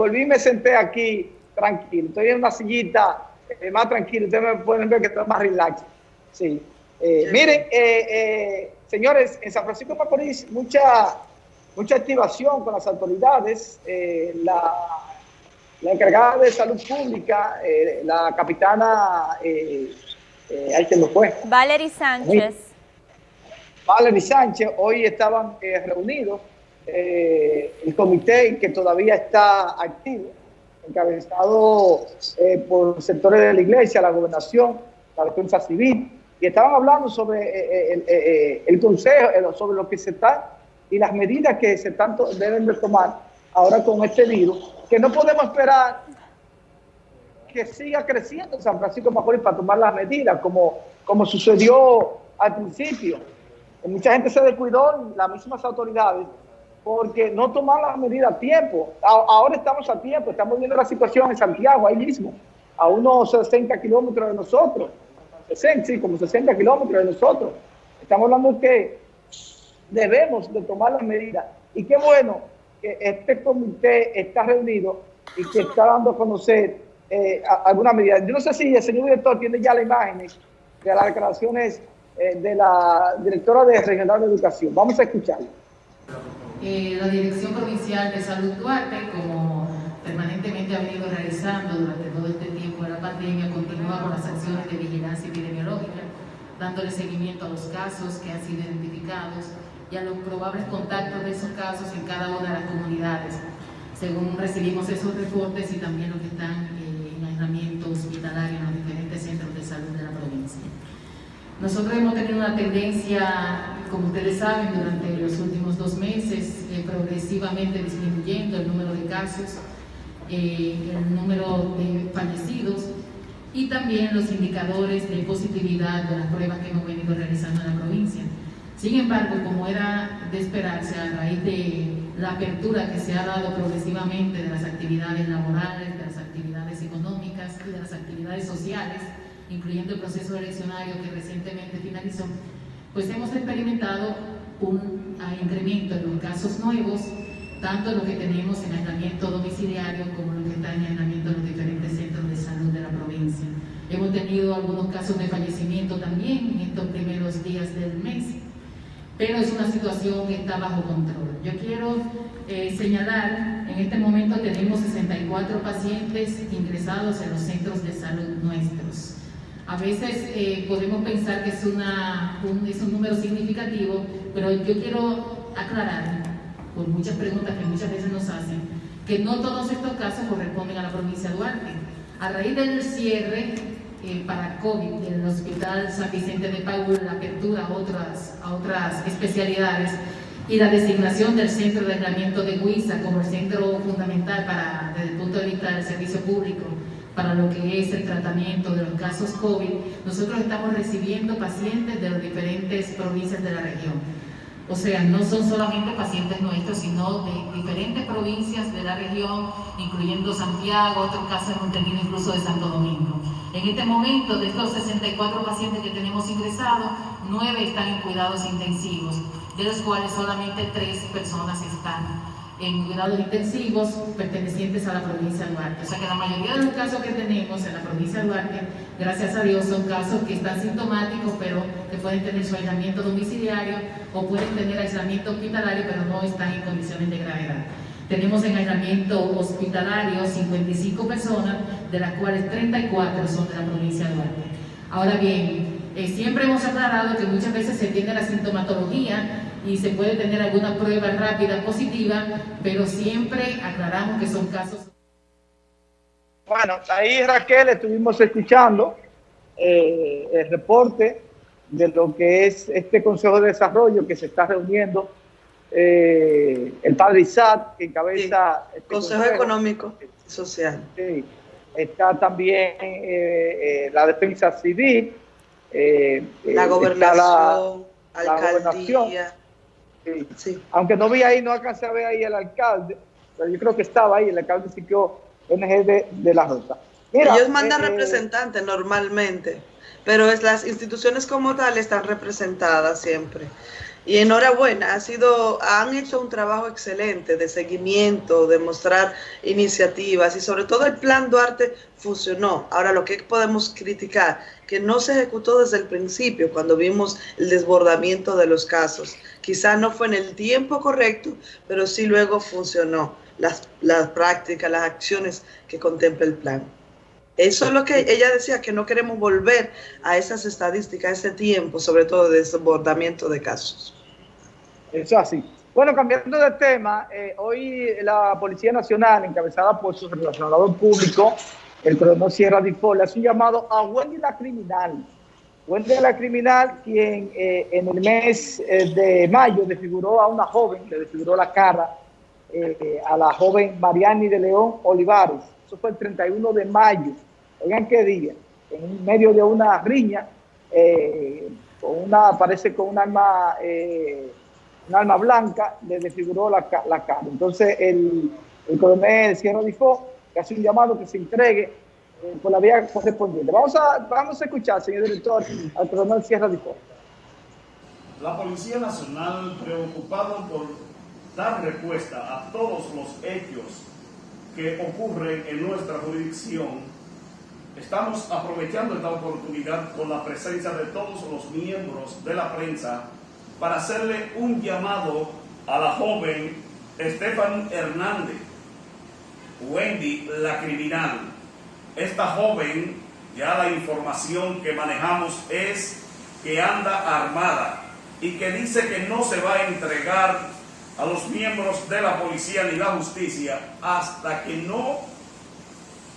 volví y me senté aquí tranquilo. Estoy en una sillita eh, más tranquilo. Ustedes me pueden ver que estoy más relax. Sí. Eh, miren, eh, señores, en San Francisco de Macorís, mucha, mucha activación con las autoridades. la, la, encargada de salud pública, la capitana, ahí que lo fue. Valery Sánchez. Valery Sánchez, hoy estaban reunidos el comité que todavía está activo encabezado eh, por sectores de la iglesia, la gobernación, la defensa civil, y estaban hablando sobre eh, eh, el consejo, sobre lo que se está y las medidas que se tanto deben de tomar ahora con este virus, que no podemos esperar que siga creciendo San Francisco de Macorís para tomar las medidas, como, como sucedió al principio. Mucha gente se descuidó, las mismas autoridades, porque no tomar las medidas a tiempo. ahora estamos a tiempo, estamos viendo la situación en Santiago, ahí mismo, a unos 60 kilómetros de nosotros, 60, sí, como 60 kilómetros de nosotros. Estamos hablando que debemos de tomar las medidas. Y qué bueno que este comité está reunido y que está dando a conocer eh, algunas medidas. Yo no sé si el señor director tiene ya las imágenes de las declaraciones eh, de la directora de Regional de Educación. Vamos a escucharlo. Eh, la Dirección Provincial de Salud Duarte, como permanentemente ha venido realizando durante todo este tiempo de la pandemia, continúa con las acciones de vigilancia epidemiológica, dándole seguimiento a los casos que han sido identificados y a los probables contactos de esos casos en cada una de las comunidades, según recibimos esos reportes y también los que están eh, en aislamiento hospitalario en los diferentes centros de salud de la provincia. Nosotros hemos tenido una tendencia como ustedes saben, durante los últimos dos meses, eh, progresivamente disminuyendo el número de casos, eh, el número de fallecidos y también los indicadores de positividad de las pruebas que hemos venido realizando en la provincia. Sin embargo, como era de esperarse a raíz de la apertura que se ha dado progresivamente de las actividades laborales, de las actividades económicas y de las actividades sociales, incluyendo el proceso eleccionario que recientemente finalizó, pues hemos experimentado un incremento en los casos nuevos, tanto lo que tenemos en aislamiento domiciliario como lo que está en aislamiento en los diferentes centros de salud de la provincia. Hemos tenido algunos casos de fallecimiento también en estos primeros días del mes, pero es una situación que está bajo control. Yo quiero eh, señalar, en este momento tenemos 64 pacientes ingresados en los centros de salud nuestros. A veces eh, podemos pensar que es, un, es un número significativo, pero yo quiero aclarar, por muchas preguntas que muchas veces nos hacen, que no todos estos casos corresponden a la provincia de Duarte. A raíz del cierre eh, para COVID del Hospital San Vicente de Paúl, la apertura a otras, a otras especialidades y la designación del centro de aislamiento de Huiza como el centro fundamental para, desde el punto de vista del servicio público para lo que es el tratamiento de los casos COVID, nosotros estamos recibiendo pacientes de las diferentes provincias de la región. O sea, no son solamente pacientes nuestros, sino de diferentes provincias de la región, incluyendo Santiago, otros casos hemos tenido incluso de Santo Domingo. En este momento, de estos 64 pacientes que tenemos ingresados, 9 están en cuidados intensivos, de los cuales solamente 3 personas están en cuidados intensivos pertenecientes a la provincia de Duarte. O sea que la mayoría de los casos que tenemos en la provincia de Duarte, gracias a Dios, son casos que están sintomáticos, pero que pueden tener su aislamiento domiciliario o pueden tener aislamiento hospitalario, pero no están en condiciones de gravedad. Tenemos en aislamiento hospitalario 55 personas, de las cuales 34 son de la provincia de Duarte. Ahora bien, eh, siempre hemos aclarado que muchas veces se tiene la sintomatología y se puede tener alguna prueba rápida positiva, pero siempre aclaramos que son casos. Bueno, ahí Raquel estuvimos escuchando eh, el reporte de lo que es este Consejo de Desarrollo que se está reuniendo eh, el padre Isaac, que encabeza... el este Consejo, Económico y Social. Sí. Está también eh, la defensa civil. la gobernación, la, alcaldía. Sí. Aunque no vi ahí, no alcancé a ver ahí el alcalde, pero yo creo que estaba ahí, el alcalde sí ONG de, de la Ruta. Ellos mandan eh, eh, representantes normalmente, pero es, las instituciones como tal están representadas siempre. Y enhorabuena, ha sido, han hecho un trabajo excelente de seguimiento, de mostrar iniciativas y sobre todo el plan Duarte funcionó. Ahora lo que podemos criticar, que no se ejecutó desde el principio cuando vimos el desbordamiento de los casos. Quizá no fue en el tiempo correcto, pero sí luego funcionó las, las prácticas, las acciones que contempla el plan. Eso es lo que ella decía, que no queremos volver a esas estadísticas, a ese tiempo, sobre todo de desbordamiento de casos. Eso así. Bueno, cambiando de tema, eh, hoy la Policía Nacional, encabezada por su relacionador público, el coronel Sierra Difol, hace un llamado a la Criminal. La Criminal, quien eh, en el mes eh, de mayo desfiguró a una joven, le desfiguró la cara a la joven Mariani de León Olivares. Eso fue el 31 de mayo. Oigan qué día, en medio de una riña, con una, parece con un arma un alma blanca, le desfiguró la, la cara. Entonces el, el coronel Sierra dijo que hace un llamado que se entregue eh, por la vía correspondiente. Vamos a, vamos a escuchar, señor director, al coronel Sierra dijo. La Policía Nacional, preocupado por dar respuesta a todos los hechos que ocurren en nuestra jurisdicción, estamos aprovechando esta oportunidad con la presencia de todos los miembros de la prensa para hacerle un llamado a la joven Estefan Hernández, Wendy la criminal. Esta joven, ya la información que manejamos es que anda armada y que dice que no se va a entregar a los miembros de la policía ni la justicia hasta que no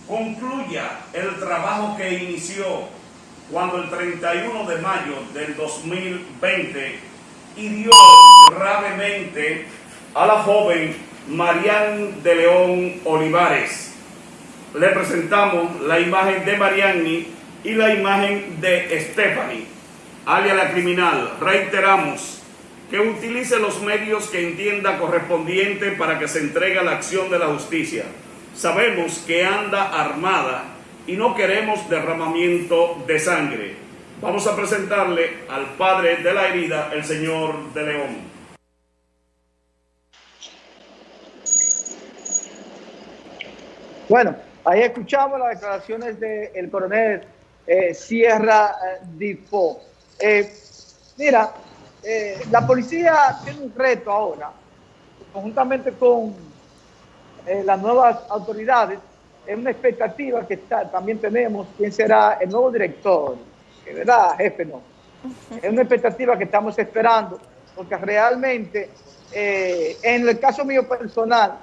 concluya el trabajo que inició cuando el 31 de mayo del 2020 hirió gravemente a la joven Marian de León Olivares. Le presentamos la imagen de Mariani y la imagen de Stephanie, alias la criminal. Reiteramos que utilice los medios que entienda correspondiente para que se entregue a la acción de la justicia. Sabemos que anda armada y no queremos derramamiento de sangre. Vamos a presentarle al padre de la herida, el señor de León. Bueno, ahí escuchamos las declaraciones del coronel eh, Sierra eh, Difo. Eh, mira, la policía tiene un reto ahora, conjuntamente con las nuevas autoridades, es una expectativa que también tenemos, quién será el nuevo director ¿verdad, jefe? No. Es una expectativa que estamos esperando, porque realmente, eh, en el caso mío personal,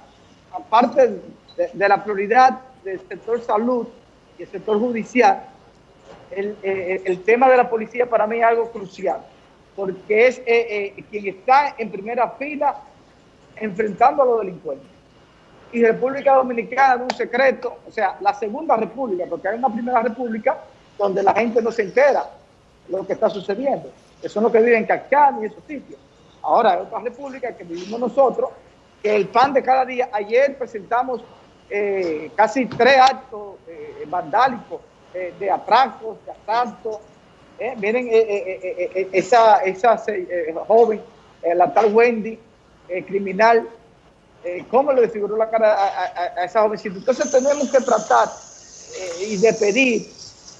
aparte de, la prioridad del sector salud y el sector judicial, el, eh, tema de la policía para mí es algo crucial, porque es eh, quien está en primera fila enfrentando a los delincuentes. Y República Dominicana, un secreto, o sea, la segunda república, porque hay una primera república donde la gente no se entera lo que está sucediendo, que son los que viven en Cacán y esos sitios. Ahora hay otra república que vivimos nosotros, que el pan de cada día, ayer presentamos eh, casi tres actos eh, vandálicos eh, de atracos, de asaltos. miren esa, esa joven, la tal Wendy, criminal, cómo le desfiguró la cara a, esa jovencita. Entonces tenemos que tratar y de pedir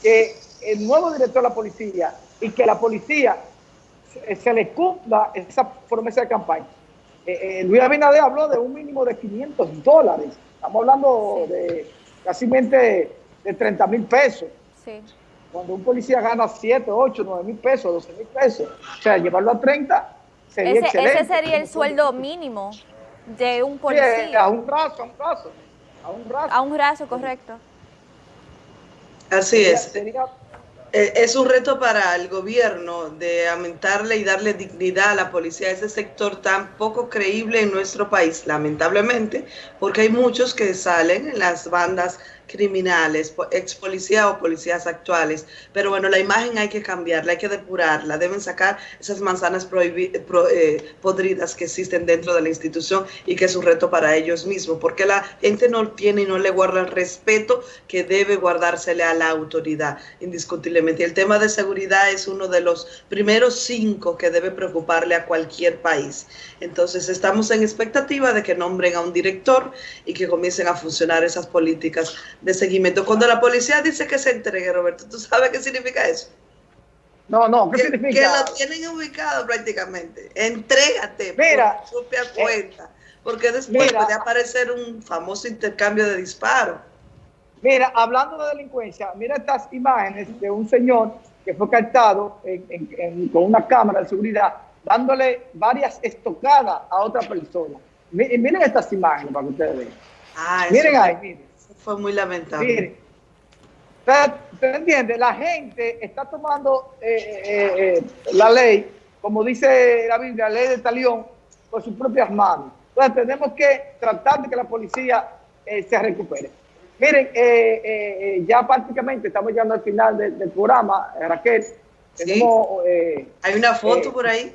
que el nuevo director de la policía y que la policía se, le cumpla esa promesa de campaña. Eh, eh, Luis Abinader habló de un mínimo de 500 dólares. Estamos hablando de casi de 30 mil pesos. Cuando un policía gana 7, 8, 9 mil pesos, 12 mil pesos, o sea, llevarlo a 30 sería ese, excelente. Ese sería el sueldo mínimo de un policía. a un brazo, a un brazo. A un brazo. A un brazo, correcto. Así es. Eh, es un reto para el gobierno de aumentarle y darle dignidad a la policía, a ese sector tan poco creíble en nuestro país, lamentablemente, porque hay muchos que salen en las bandas criminales, ex policía o policías actuales. Pero bueno, la imagen hay que cambiarla, hay que depurarla, deben sacar esas manzanas eh, podridas que existen dentro de la institución y que es un reto para ellos mismos, porque la gente no tiene y no le guarda el respeto que debe guardársele a la autoridad, indiscutiblemente. el tema de seguridad es uno de los primeros cinco que debe preocuparle a cualquier país. Entonces estamos en expectativa de que nombren a un director y que comiencen a funcionar esas políticas de seguimiento. Cuando la policía dice que se entregue, Roberto, ¿tú sabes qué significa eso? No, no, ¿qué que, significa? Que lo tienen ubicado prácticamente. Entrégate mira, por propia eh, cuenta. Porque después puede aparecer un famoso intercambio de disparos. Mira, hablando de delincuencia, mira estas imágenes de un señor que fue captado con una cámara de seguridad dándole varias estocadas a otra persona. Miren estas imágenes para que ustedes vean. Ah, miren ahí, miren. Fue muy lamentable. Miren. ¿Usted entiende? La gente está tomando eh, eh, eh, la ley, como dice la Biblia, la ley de talión, por sus propias manos. Entonces tenemos que tratar de que la policía se recupere. Miren, ya prácticamente estamos llegando al final del programa, Raquel. Tenemos, Hay una foto por ahí.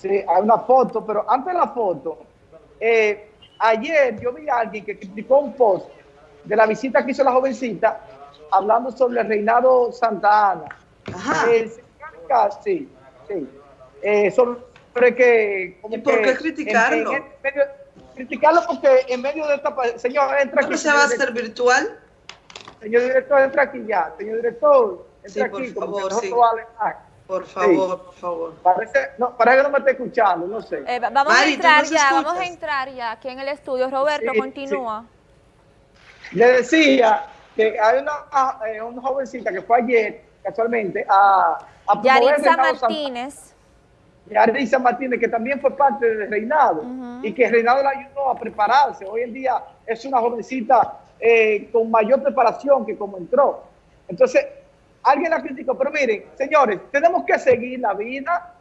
Sí, hay una foto, pero antes de la foto, eh, ayer yo vi a alguien que criticó un post de la visita que hizo la jovencita hablando sobre el reinado Santa Ana. Ajá. Eh, sí, sí. Eh, sobre que... ¿Y por qué criticarlo? criticarlo porque en medio de esta... Señor, entra aquí. se va a hacer virtual? Señor director, entra aquí ya. Señor director, entra aquí. Por favor, sí. Por favor, por favor. Parece, no, parece que no me está escuchando, no sé. Eh, vamos a entrar ya, vamos a entrar ya aquí en el estudio. Roberto, continúa. Le decía que hay una, eh, una jovencita que fue ayer, casualmente, a, a Yaritza Martínez. Yaritza Martínez, que también fue parte del reinado y que el reinado la ayudó a prepararse. Hoy en día es una jovencita eh, con mayor preparación que como entró. Entonces, Alguien la criticó, pero miren, señores, tenemos que seguir la vida.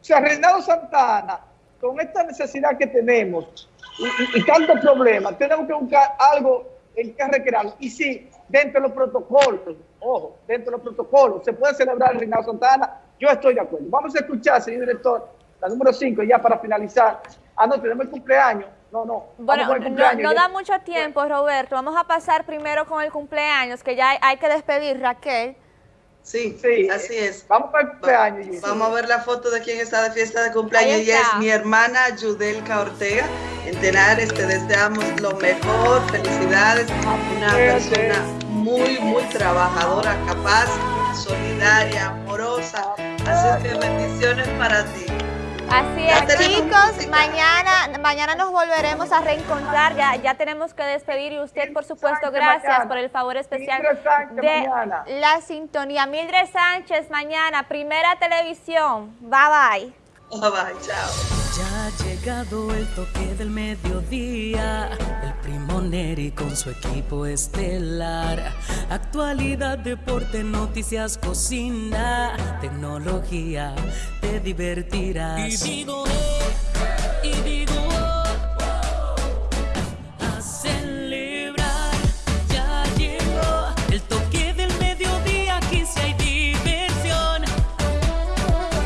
O sea, Reinaldo Santana, con esta necesidad que tenemos y, y, tantos problemas, tenemos que buscar algo en que recrear. Y sí, dentro de los protocolos, ojo, dentro de los protocolos, se puede celebrar el Reinaldo Santana, yo estoy de acuerdo. Vamos a escuchar, señor director, la número 5, ya para finalizar. Ah, no, tenemos el cumpleaños. No, no. Bueno, no, no, da mucho tiempo, Roberto. Vamos a pasar primero con el cumpleaños, que ya hay que despedir, Raquel. Sí, sí, así es. Vamos para el cumpleaños. Vamos a ver la foto de quien está de fiesta de cumpleaños. Ella es mi hermana Yudelka Ortega. En Tenares te deseamos lo mejor, felicidades. Una persona muy, muy trabajadora, capaz, solidaria, amorosa. Así que bendiciones para ti. Así es, chicos, mañana, mañana nos volveremos a reencontrar, ya, ya tenemos que despedir y usted, por supuesto, gracias por el favor especial de la sintonía. Mildred Sánchez, mañana, primera televisión. Bye bye. Bye bye, chao. Ya ha llegado el toque del mediodía, el primo Neri con su equipo estelar. Actualidad, deporte, noticias, cocina, tecnología, te divertirás. Y digo,